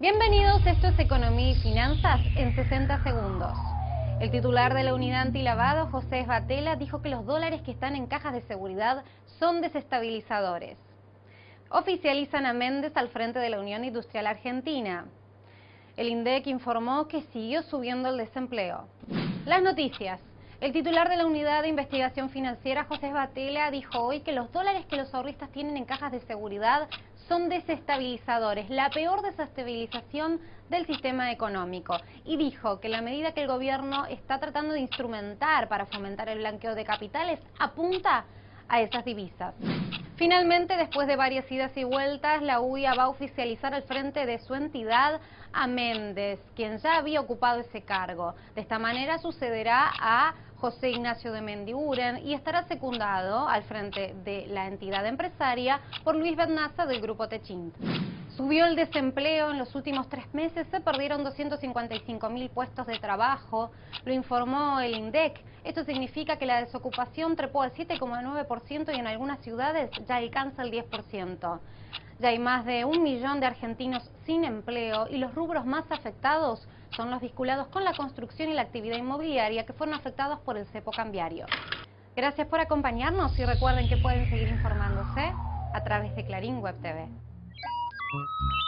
Bienvenidos, esto es Economía y Finanzas en 60 segundos. El titular de la unidad antilavado, José Esbatela, dijo que los dólares que están en cajas de seguridad son desestabilizadores. Oficializan a Méndez al frente de la Unión Industrial Argentina. El INDEC informó que siguió subiendo el desempleo. Las noticias. El titular de la Unidad de Investigación Financiera, José Batela, dijo hoy que los dólares que los ahorristas tienen en cajas de seguridad son desestabilizadores, la peor desestabilización del sistema económico. Y dijo que la medida que el gobierno está tratando de instrumentar para fomentar el blanqueo de capitales apunta a esas divisas. Finalmente, después de varias idas y vueltas, la UIA va a oficializar al frente de su entidad a Méndez, quien ya había ocupado ese cargo. De esta manera sucederá a José Ignacio de Mendiguren y estará secundado al frente de la entidad empresaria por Luis Bernaza del Grupo Techint. Subió el desempleo en los últimos tres meses, se perdieron 255 mil puestos de trabajo, lo informó el INDEC. Esto significa que la desocupación trepó al 7,9% y en algunas ciudades ya alcanza el 10%. Ya hay más de un millón de argentinos sin empleo y los rubros más afectados son los vinculados con la construcción y la actividad inmobiliaria que fueron afectados por el cepo cambiario. Gracias por acompañarnos y recuerden que pueden seguir informándose a través de Clarín Web TV. Thank you.